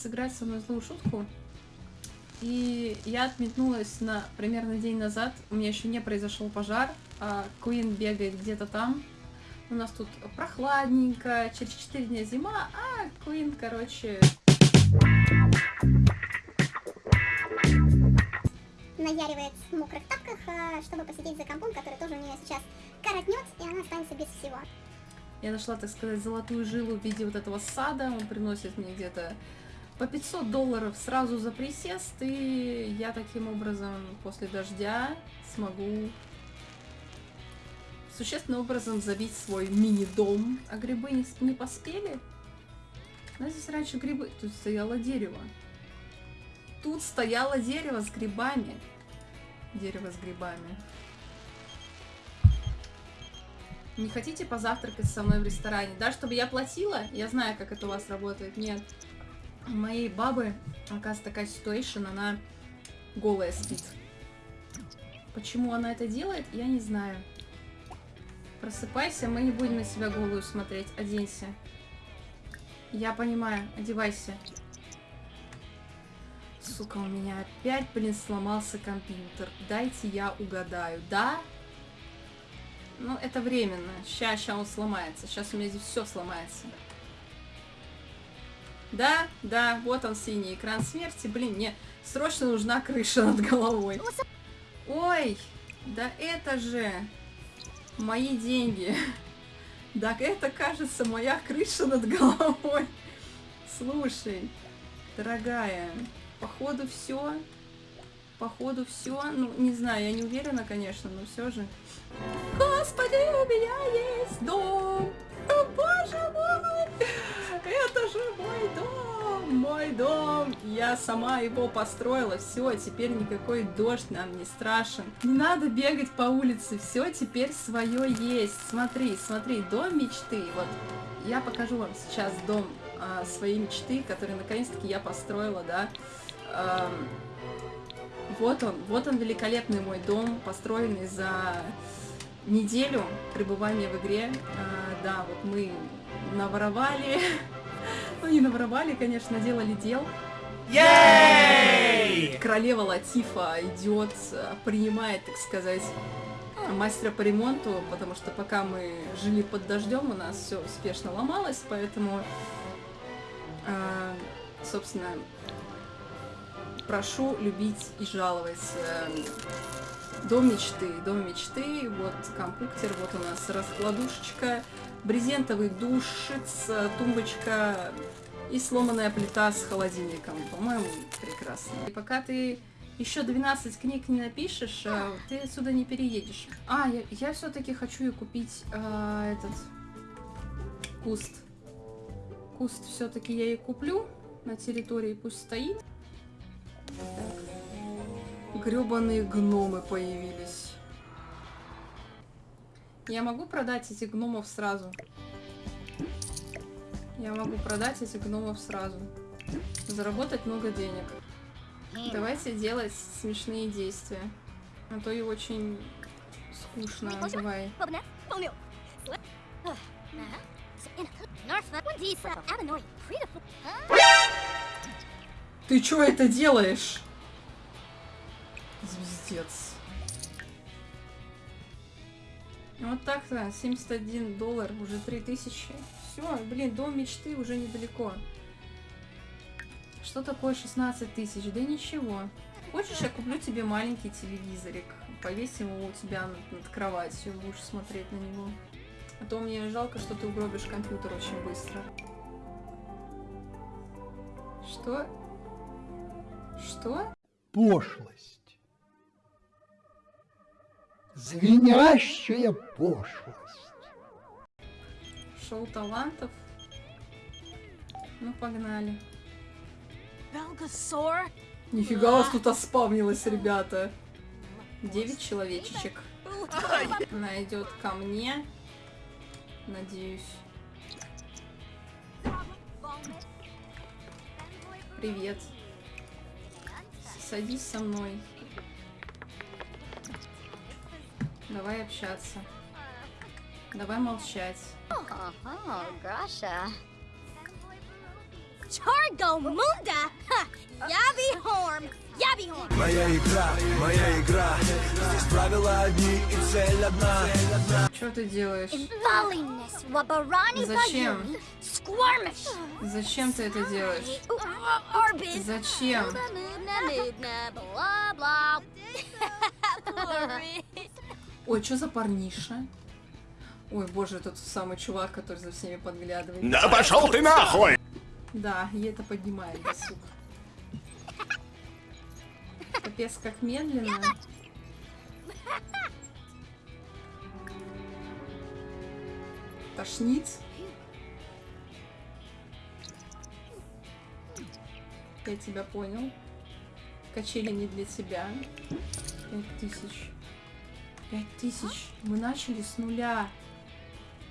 сыграть со мной злую шутку. И я отметнулась на примерно день назад. У меня еще не произошел пожар, а Куин бегает где-то там. У нас тут прохладненько, через 4 дня зима, а Куин, короче... Наяривает в мокрых тапках, а, чтобы посидеть за компом, который тоже у нее сейчас коротнет, и она останется без всего. Я нашла, так сказать, золотую жилу в виде вот этого сада. Он приносит мне где-то по 500 долларов сразу за присест, и я таким образом после дождя смогу существенным образом забить свой мини-дом. А грибы не, не поспели? У нас здесь раньше грибы... Тут стояло дерево. Тут стояло дерево с грибами. Дерево с грибами. Не хотите позавтракать со мной в ресторане? Да, чтобы я платила? Я знаю, как это у вас работает. Нет. Моей бабы, оказывается, такая ситуация, она голая спит. Почему она это делает, я не знаю. Просыпайся, мы не будем на себя голую смотреть. Оденься. Я понимаю, одевайся. Сука, у меня опять, блин, сломался компьютер. Дайте я угадаю. Да? Ну, это временно. Сейчас, сейчас он сломается. Сейчас у меня здесь все сломается. Да, да, вот он синий экран смерти. Блин, мне срочно нужна крыша над головой. Ой, да это же мои деньги. Так это, кажется, моя крыша над головой. Слушай, дорогая, походу все. Походу все. Ну, не знаю, я не уверена, конечно, но все же. Господи, у меня есть дом! Я сама его построила. Все, теперь никакой дождь нам не страшен. Не надо бегать по улице. Все теперь свое есть. Смотри, смотри, дом мечты. Вот я покажу вам сейчас дом а, своей мечты, который наконец-таки я построила, да. А, вот он, вот он великолепный мой дом, построенный за неделю пребывания в игре. А, да, вот мы наворовали, ну не наворовали, конечно, делали дел. Ей! Королева Латифа идет, принимает, так сказать, мастера по ремонту, потому что пока мы жили под дождем, у нас все успешно ломалось, поэтому, э, собственно, прошу любить и жаловать. Дом мечты, дом мечты, вот компьютер, вот у нас раскладушечка, брезентовый душец, тумбочка и сломанная плита с холодильником. По-моему, прекрасно. И пока ты еще 12 книг не напишешь, э, ты отсюда не переедешь. А, я, я все-таки хочу и купить э, этот куст. Куст все-таки я и куплю на территории, пусть стоит. Так. Гребаные гномы появились. Я могу продать этих гномов сразу? Я могу продать этих гномов сразу. Заработать много денег. Давайте делать смешные действия. А то и очень скучно. Давай. Ты чё это делаешь? Звездец. Вот так-то, 71 доллар, уже 3000. Все, блин, дом мечты уже недалеко. Что такое 16 тысяч? Да ничего. Хочешь, я куплю тебе маленький телевизорик. Повесим его у тебя над, над кроватью, будешь смотреть на него. А то мне жалко, что ты угробишь компьютер очень быстро. Что? Что? Пошлость. Звенящая пошлость. Шоу талантов? Ну, погнали. Нифига вас тут оспавнилось, ребята. Девять человечечек. Она идет ко мне. Надеюсь. Привет. Садись со мной. Давай общаться. Давай молчать. Ага! Yabby Horm! Yabby Horm! Моя игра, моя игра Здесь правила одни и цель одна Что ты делаешь? Зачем? Зачем ты это делаешь? Зачем? Ой, что за парниша? Ой, боже, тот самый чувак, который за всеми подглядывает. Да пошел ты нахуй! Да, и это поднимает досуг. Капец, как медленно. Тошнит. Я тебя понял. Качели не для тебя. Пять тысяч. Пять тысяч. Мы начали с нуля.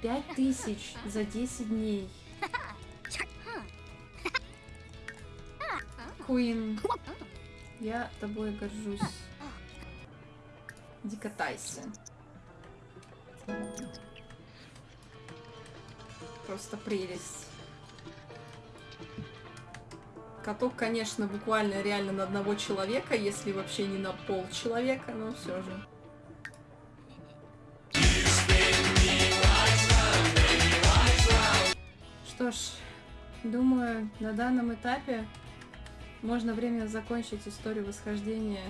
Пять тысяч за 10 дней. Куин, я тобой горжусь. Иди катайся. Просто прелесть. Каток, конечно, буквально реально на одного человека, если вообще не на пол человека, но все же. Что ж, думаю, на данном этапе можно временно закончить историю восхождения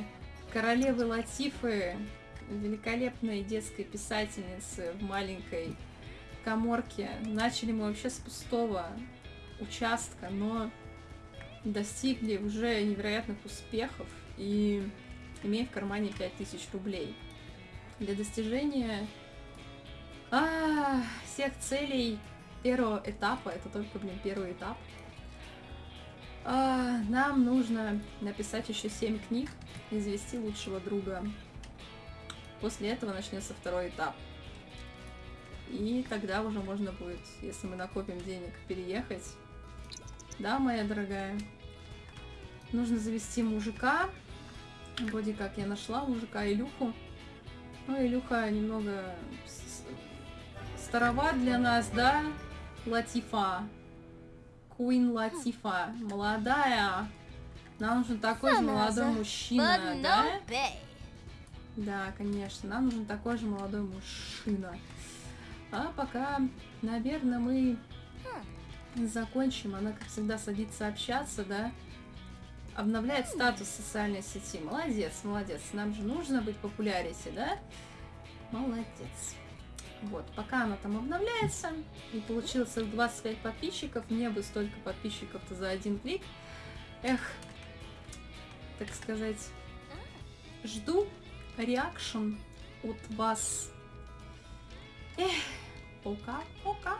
королевы Латифы, великолепной детской писательницы в маленькой коморке. Начали мы вообще с пустого участка, но достигли уже невероятных успехов и имеем в кармане 5000 рублей. Для достижения а, всех целей первого этапа, это только, блин, первый этап, а, нам нужно написать еще 7 книг и завести лучшего друга. После этого начнется второй этап. И тогда уже можно будет, если мы накопим денег, переехать. Да, моя дорогая? Нужно завести мужика. Вроде как я нашла мужика Илюху. Ну, Илюха немного староват для нас, да? Латифа. Куин Латифа. Молодая. Нам нужен такой же молодой мужчина, да? Да, конечно. Нам нужен такой же молодой мужчина. А пока, наверное, мы закончим. Она, как всегда, садится общаться, да? Обновляет статус социальной сети. Молодец, молодец. Нам же нужно быть популярите, да? Молодец. Вот, пока она там обновляется, и получилось целых 25 подписчиков, мне бы столько подписчиков-то за один клик. Эх, так сказать, жду реакшн от вас. Эх, пока-пока.